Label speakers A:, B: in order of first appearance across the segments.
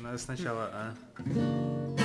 A: Надо сначала, а.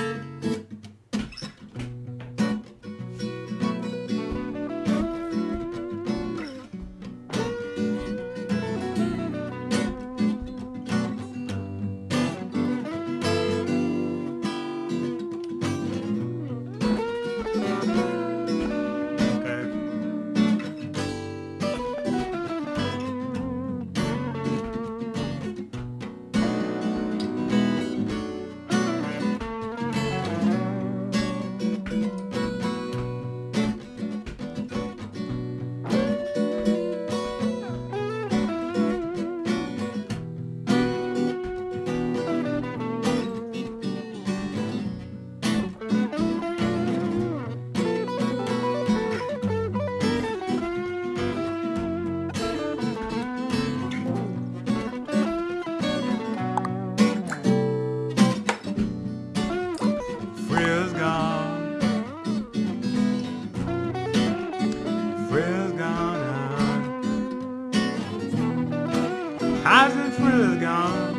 A: prayer's gone out. Isaac's prayer's gone.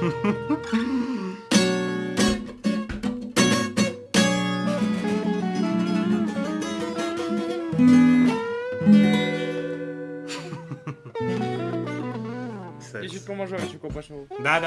B: Я чуть по мажорчику пошел.
A: Да,